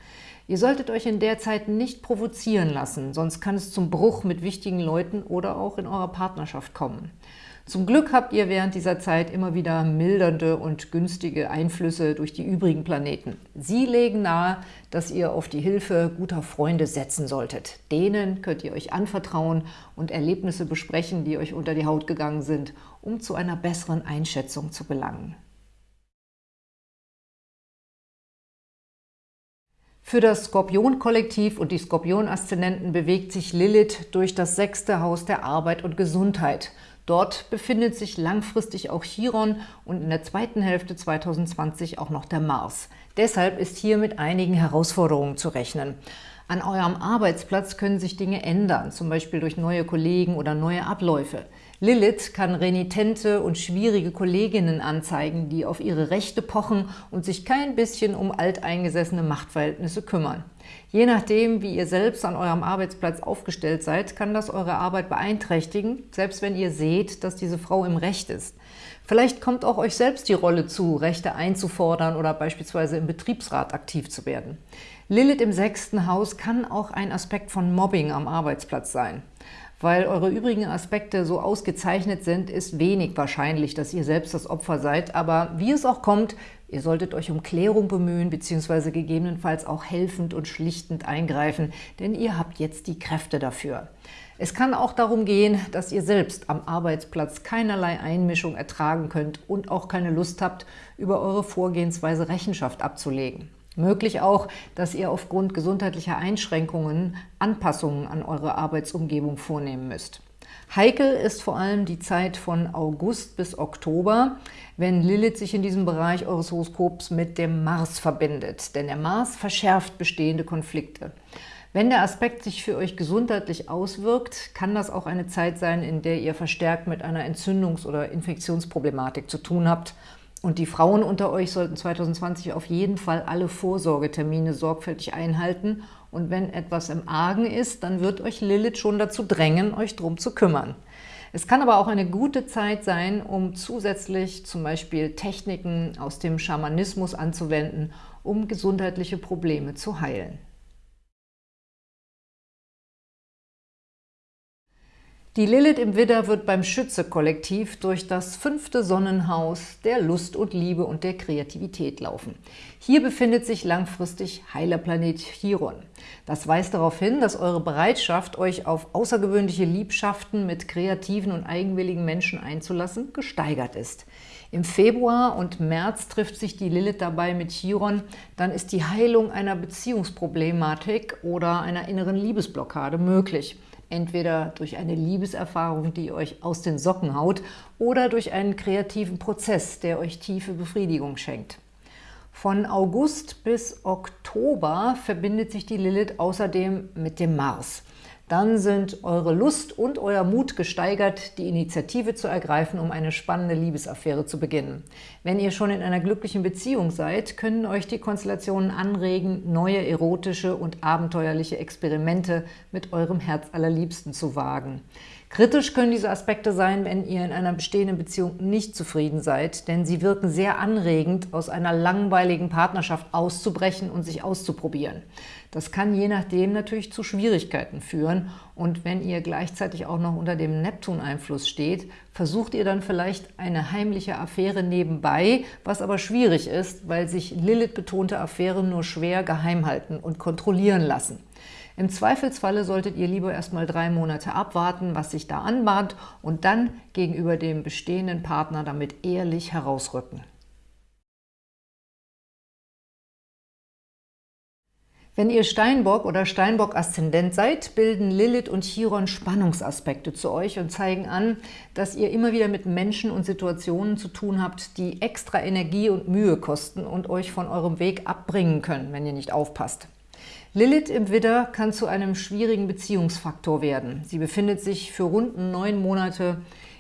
Ihr solltet euch in der Zeit nicht provozieren lassen, sonst kann es zum Bruch mit wichtigen Leuten oder auch in eurer Partnerschaft kommen. Zum Glück habt ihr während dieser Zeit immer wieder mildernde und günstige Einflüsse durch die übrigen Planeten. Sie legen nahe, dass ihr auf die Hilfe guter Freunde setzen solltet. Denen könnt ihr euch anvertrauen und Erlebnisse besprechen, die euch unter die Haut gegangen sind, um zu einer besseren Einschätzung zu gelangen. Für das Skorpion-Kollektiv und die Skorpion-Aszendenten bewegt sich Lilith durch das sechste Haus der Arbeit und Gesundheit. Dort befindet sich langfristig auch Chiron und in der zweiten Hälfte 2020 auch noch der Mars. Deshalb ist hier mit einigen Herausforderungen zu rechnen. An eurem Arbeitsplatz können sich Dinge ändern, zum Beispiel durch neue Kollegen oder neue Abläufe. Lilith kann renitente und schwierige Kolleginnen anzeigen, die auf ihre Rechte pochen und sich kein bisschen um alteingesessene Machtverhältnisse kümmern. Je nachdem, wie ihr selbst an eurem Arbeitsplatz aufgestellt seid, kann das eure Arbeit beeinträchtigen, selbst wenn ihr seht, dass diese Frau im Recht ist. Vielleicht kommt auch euch selbst die Rolle zu, Rechte einzufordern oder beispielsweise im Betriebsrat aktiv zu werden. Lilith im sechsten Haus kann auch ein Aspekt von Mobbing am Arbeitsplatz sein. Weil eure übrigen Aspekte so ausgezeichnet sind, ist wenig wahrscheinlich, dass ihr selbst das Opfer seid. Aber wie es auch kommt, ihr solltet euch um Klärung bemühen bzw. gegebenenfalls auch helfend und schlichtend eingreifen, denn ihr habt jetzt die Kräfte dafür. Es kann auch darum gehen, dass ihr selbst am Arbeitsplatz keinerlei Einmischung ertragen könnt und auch keine Lust habt, über eure Vorgehensweise Rechenschaft abzulegen. Möglich auch, dass ihr aufgrund gesundheitlicher Einschränkungen Anpassungen an eure Arbeitsumgebung vornehmen müsst. Heikel ist vor allem die Zeit von August bis Oktober, wenn Lilith sich in diesem Bereich eures Horoskops mit dem Mars verbindet. Denn der Mars verschärft bestehende Konflikte. Wenn der Aspekt sich für euch gesundheitlich auswirkt, kann das auch eine Zeit sein, in der ihr verstärkt mit einer Entzündungs- oder Infektionsproblematik zu tun habt Und die Frauen unter euch sollten 2020 auf jeden Fall alle Vorsorgetermine sorgfältig einhalten. Und wenn etwas im Argen ist, dann wird euch Lilith schon dazu drängen, euch drum zu kümmern. Es kann aber auch eine gute Zeit sein, um zusätzlich zum Beispiel Techniken aus dem Schamanismus anzuwenden, um gesundheitliche Probleme zu heilen. Die Lilith im Widder wird beim Schütze-Kollektiv durch das fünfte Sonnenhaus der Lust und Liebe und der Kreativität laufen. Hier befindet sich langfristig Heilerplanet Chiron. Das weist darauf hin, dass eure Bereitschaft, euch auf außergewöhnliche Liebschaften mit kreativen und eigenwilligen Menschen einzulassen, gesteigert ist. Im Februar und März trifft sich die Lilith dabei mit Chiron, dann ist die Heilung einer Beziehungsproblematik oder einer inneren Liebesblockade möglich entweder durch eine Liebeserfahrung, die euch aus den Socken haut, oder durch einen kreativen Prozess, der euch tiefe Befriedigung schenkt. Von August bis Oktober verbindet sich die Lilith außerdem mit dem Mars dann sind eure Lust und euer Mut gesteigert, die Initiative zu ergreifen, um eine spannende Liebesaffäre zu beginnen. Wenn ihr schon in einer glücklichen Beziehung seid, können euch die Konstellationen anregen, neue erotische und abenteuerliche Experimente mit eurem Herz allerliebsten zu wagen. Kritisch können diese Aspekte sein, wenn ihr in einer bestehenden Beziehung nicht zufrieden seid, denn sie wirken sehr anregend, aus einer langweiligen Partnerschaft auszubrechen und sich auszuprobieren. Das kann je nachdem natürlich zu Schwierigkeiten führen und wenn ihr gleichzeitig auch noch unter dem Neptun-Einfluss steht, versucht ihr dann vielleicht eine heimliche Affäre nebenbei, was aber schwierig ist, weil sich Lilith-betonte Affären nur schwer geheim halten und kontrollieren lassen. Im Zweifelsfalle solltet ihr lieber erstmal drei Monate abwarten, was sich da anbahnt und dann gegenüber dem bestehenden Partner damit ehrlich herausrücken. Wenn ihr Steinbock oder Steinbock-Aszendent seid, bilden Lilith und Chiron Spannungsaspekte zu euch und zeigen an, dass ihr immer wieder mit Menschen und Situationen zu tun habt, die extra Energie und Mühe kosten und euch von eurem Weg abbringen können, wenn ihr nicht aufpasst. Lilith im Widder kann zu einem schwierigen Beziehungsfaktor werden. Sie befindet sich für rund neun Monate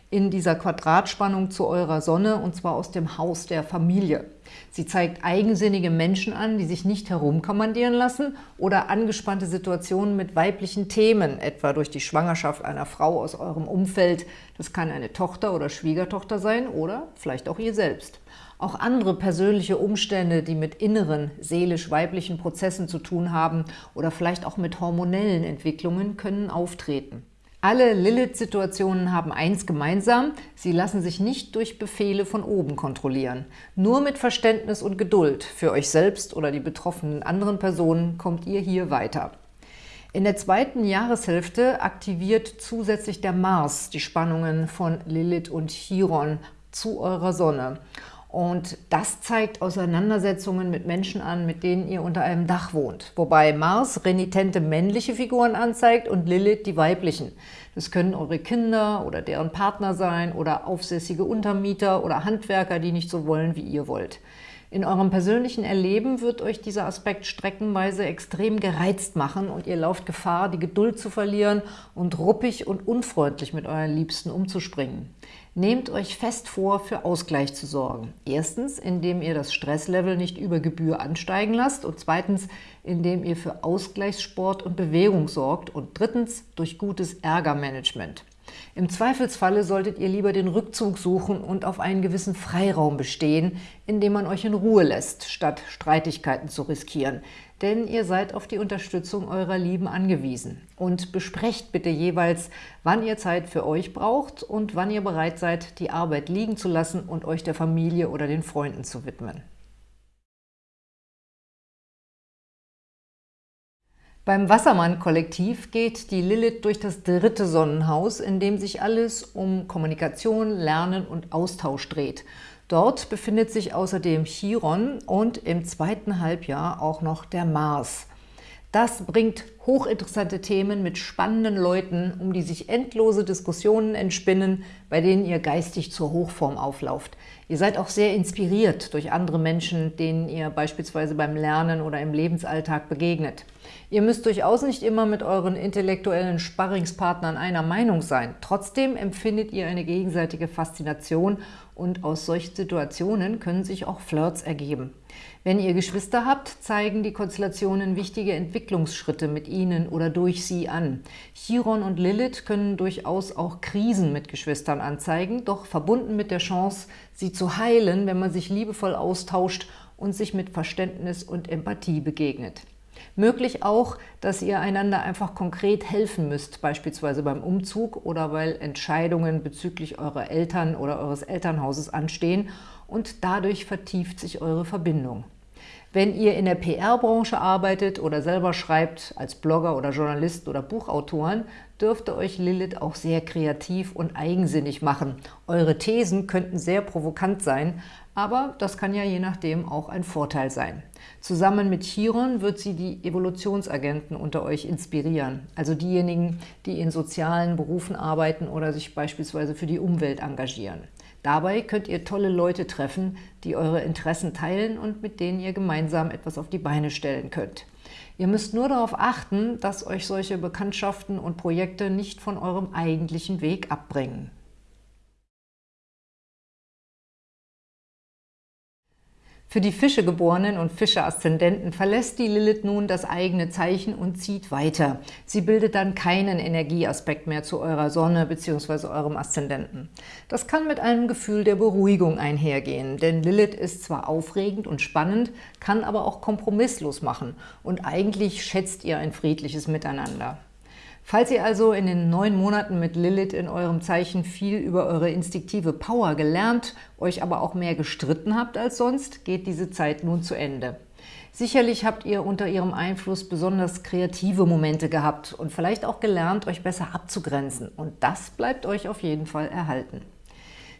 in dieser Quadratspannung zu eurer Sonne, und zwar aus dem Haus der Familie. Sie zeigt eigensinnige Menschen an, die sich nicht herumkommandieren lassen oder angespannte Situationen mit weiblichen Themen, etwa durch die Schwangerschaft einer Frau aus eurem Umfeld. Das kann eine Tochter oder Schwiegertochter sein oder vielleicht auch ihr selbst. Auch andere persönliche Umstände, die mit inneren, seelisch-weiblichen Prozessen zu tun haben oder vielleicht auch mit hormonellen Entwicklungen, können auftreten. Alle Lilith-Situationen haben eins gemeinsam, sie lassen sich nicht durch Befehle von oben kontrollieren. Nur mit Verständnis und Geduld für euch selbst oder die betroffenen anderen Personen kommt ihr hier weiter. In der zweiten Jahreshälfte aktiviert zusätzlich der Mars die Spannungen von Lilith und Chiron zu eurer Sonne. Und das zeigt Auseinandersetzungen mit Menschen an, mit denen ihr unter einem Dach wohnt. Wobei Mars renitente männliche Figuren anzeigt und Lilith die weiblichen. Das können eure Kinder oder deren Partner sein oder aufsässige Untermieter oder Handwerker, die nicht so wollen, wie ihr wollt. In eurem persönlichen Erleben wird euch dieser Aspekt streckenweise extrem gereizt machen und ihr lauft Gefahr, die Geduld zu verlieren und ruppig und unfreundlich mit euren Liebsten umzuspringen. Nehmt euch fest vor, für Ausgleich zu sorgen. Erstens, indem ihr das Stresslevel nicht über Gebühr ansteigen lasst und zweitens, indem ihr für Ausgleichssport und Bewegung sorgt und drittens, durch gutes Ärgermanagement. Im Zweifelsfalle solltet ihr lieber den Rückzug suchen und auf einen gewissen Freiraum bestehen, indem man euch in Ruhe lässt, statt Streitigkeiten zu riskieren. Denn ihr seid auf die Unterstützung eurer Lieben angewiesen. Und besprecht bitte jeweils, wann ihr Zeit für euch braucht und wann ihr bereit seid, die Arbeit liegen zu lassen und euch der Familie oder den Freunden zu widmen. Beim Wassermann-Kollektiv geht die Lilith durch das dritte Sonnenhaus, in dem sich alles um Kommunikation, Lernen und Austausch dreht. Dort befindet sich außerdem Chiron und im zweiten Halbjahr auch noch der Mars. Das bringt hochinteressante Themen mit spannenden Leuten, um die sich endlose Diskussionen entspinnen, bei denen ihr geistig zur Hochform auflauft. Ihr seid auch sehr inspiriert durch andere Menschen, denen ihr beispielsweise beim Lernen oder im Lebensalltag begegnet. Ihr müsst durchaus nicht immer mit euren intellektuellen Sparringspartnern einer Meinung sein. Trotzdem empfindet ihr eine gegenseitige Faszination und aus solchen Situationen können sich auch Flirts ergeben. Wenn ihr Geschwister habt, zeigen die Konstellationen wichtige Entwicklungsschritte mit ihnen oder durch sie an. Chiron und Lilith können durchaus auch Krisen mit Geschwistern anzeigen, doch verbunden mit der Chance, sie zu heilen, wenn man sich liebevoll austauscht und sich mit Verständnis und Empathie begegnet. Möglich auch, dass ihr einander einfach konkret helfen müsst, beispielsweise beim Umzug oder weil Entscheidungen bezüglich eurer Eltern oder eures Elternhauses anstehen und dadurch vertieft sich eure Verbindung. Wenn ihr in der PR-Branche arbeitet oder selber schreibt, als Blogger oder Journalist oder Buchautoren, dürfte euch Lilith auch sehr kreativ und eigensinnig machen. Eure Thesen könnten sehr provokant sein, aber das kann ja je nachdem auch ein Vorteil sein. Zusammen mit Chiron wird sie die Evolutionsagenten unter euch inspirieren, also diejenigen, die in sozialen Berufen arbeiten oder sich beispielsweise für die Umwelt engagieren. Dabei könnt ihr tolle Leute treffen, die eure Interessen teilen und mit denen ihr gemeinsam etwas auf die Beine stellen könnt. Ihr müsst nur darauf achten, dass euch solche Bekanntschaften und Projekte nicht von eurem eigentlichen Weg abbringen. Für die Fischegeborenen und Fische-Aszendenten verlässt die Lilith nun das eigene Zeichen und zieht weiter. Sie bildet dann keinen Energieaspekt mehr zu eurer Sonne bzw. eurem Aszendenten. Das kann mit einem Gefühl der Beruhigung einhergehen, denn Lilith ist zwar aufregend und spannend, kann aber auch kompromisslos machen und eigentlich schätzt ihr ein friedliches Miteinander. Falls ihr also in den neun Monaten mit Lilith in eurem Zeichen viel über eure instinktive Power gelernt, euch aber auch mehr gestritten habt als sonst, geht diese Zeit nun zu Ende. Sicherlich habt ihr unter ihrem Einfluss besonders kreative Momente gehabt und vielleicht auch gelernt, euch besser abzugrenzen. Und das bleibt euch auf jeden Fall erhalten.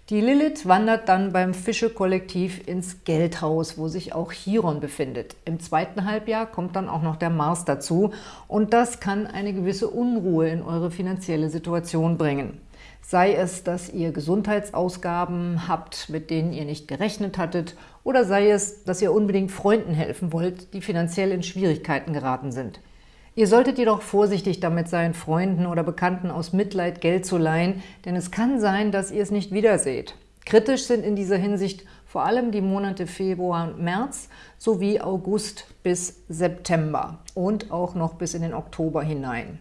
Die Lilith wandert dann beim Fische-Kollektiv ins Geldhaus, wo sich auch Chiron befindet. Im zweiten Halbjahr kommt dann auch noch der Mars dazu und das kann eine gewisse Unruhe in eure finanzielle Situation bringen. Sei es, dass ihr Gesundheitsausgaben habt, mit denen ihr nicht gerechnet hattet, oder sei es, dass ihr unbedingt Freunden helfen wollt, die finanziell in Schwierigkeiten geraten sind. Ihr solltet jedoch vorsichtig damit sein, Freunden oder Bekannten aus Mitleid Geld zu leihen, denn es kann sein, dass ihr es nicht wiederseht. Kritisch sind in dieser Hinsicht vor allem die Monate Februar und März sowie August bis September und auch noch bis in den Oktober hinein.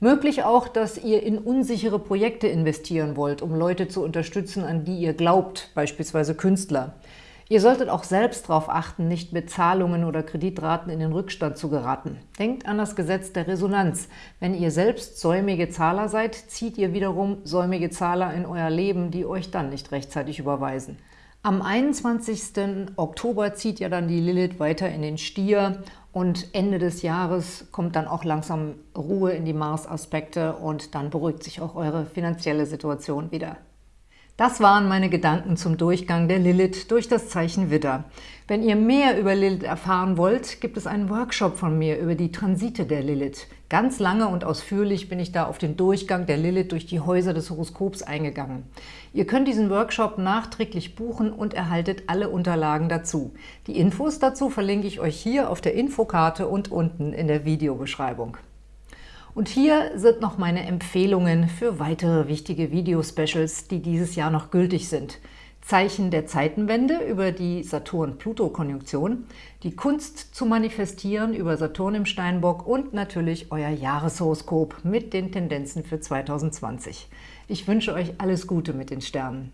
Möglich auch, dass ihr in unsichere Projekte investieren wollt, um Leute zu unterstützen, an die ihr glaubt, beispielsweise Künstler. Ihr solltet auch selbst darauf achten, nicht mit Zahlungen oder Kreditraten in den Rückstand zu geraten. Denkt an das Gesetz der Resonanz. Wenn ihr selbst säumige Zahler seid, zieht ihr wiederum säumige Zahler in euer Leben, die euch dann nicht rechtzeitig überweisen. Am 21. Oktober zieht ja dann die Lilith weiter in den Stier und Ende des Jahres kommt dann auch langsam Ruhe in die Mars-Aspekte und dann beruhigt sich auch eure finanzielle Situation wieder. Das waren meine Gedanken zum Durchgang der Lilith durch das Zeichen Widder. Wenn ihr mehr über Lilith erfahren wollt, gibt es einen Workshop von mir über die Transite der Lilith. Ganz lange und ausführlich bin ich da auf den Durchgang der Lilith durch die Häuser des Horoskops eingegangen. Ihr könnt diesen Workshop nachträglich buchen und erhaltet alle Unterlagen dazu. Die Infos dazu verlinke ich euch hier auf der Infokarte und unten in der Videobeschreibung. Und hier sind noch meine Empfehlungen für weitere wichtige Video-Specials, die dieses Jahr noch gültig sind. Zeichen der Zeitenwende über die Saturn-Pluto-Konjunktion, die Kunst zu manifestieren über Saturn im Steinbock und natürlich euer Jahreshoroskop mit den Tendenzen für 2020. Ich wünsche euch alles Gute mit den Sternen.